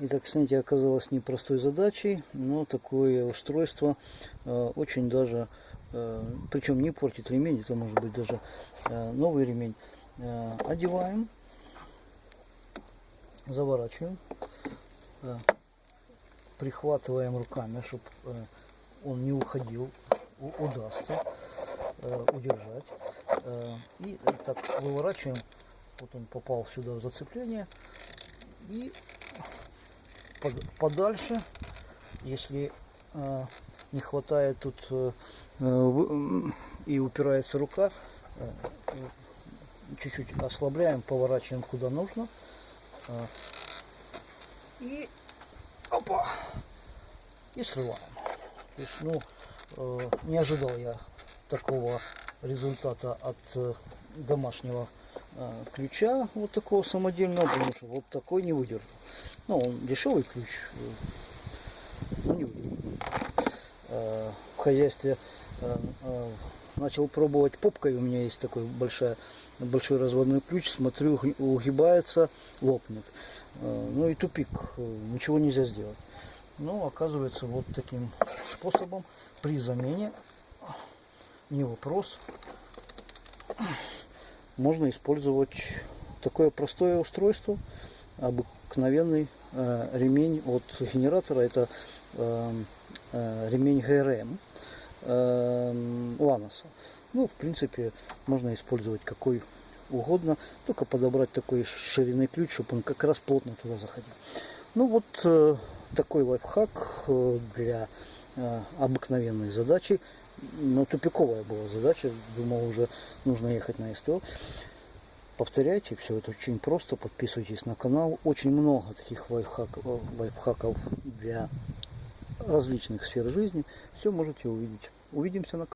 Итак, снятие оказалось непростой задачей, но такое устройство э, очень даже, э, причем не портит ремень, это может быть даже э, новый ремень. Одеваем, заворачиваем, прихватываем руками, чтобы он не уходил, удастся удержать. И так выворачиваем, вот он попал сюда в зацепление, и подальше, если э, не хватает тут э, э, и упирается рука, чуть-чуть ослабляем, поворачиваем куда нужно. и опа, и срываем. То есть, ну, не ожидал я такого результата от домашнего ключа, вот такого самодельного, потому что вот такой не выдержал. Ну, он дешевый ключ, не. Э, В хозяйстве э, начал пробовать попкой, у меня есть такой большая, большой разводной ключ, смотрю, уг- угибается, лопнет. Ну и тупик, ничего нельзя сделать. Но оказывается вот таким способом при замене не вопрос можно использовать такое простое устройство обыкновенный э, ремень от генератора. Это э, э, ремень ГРМ э, Ланоса. Ну в принципе можно использовать какой угодно только подобрать такой ширины ключ чтобы он как раз плотно туда заходил. Ну вот э, такой лайфхак э, для э, обыкновенной задачи. Но тупиковая была задача. Думал, уже нужно ехать на СТО. Повторяйте, все это очень просто. Подписывайтесь на канал. Очень много таких лайфхаков, лайфхаков для различных сфер жизни. Все можете увидеть. Увидимся на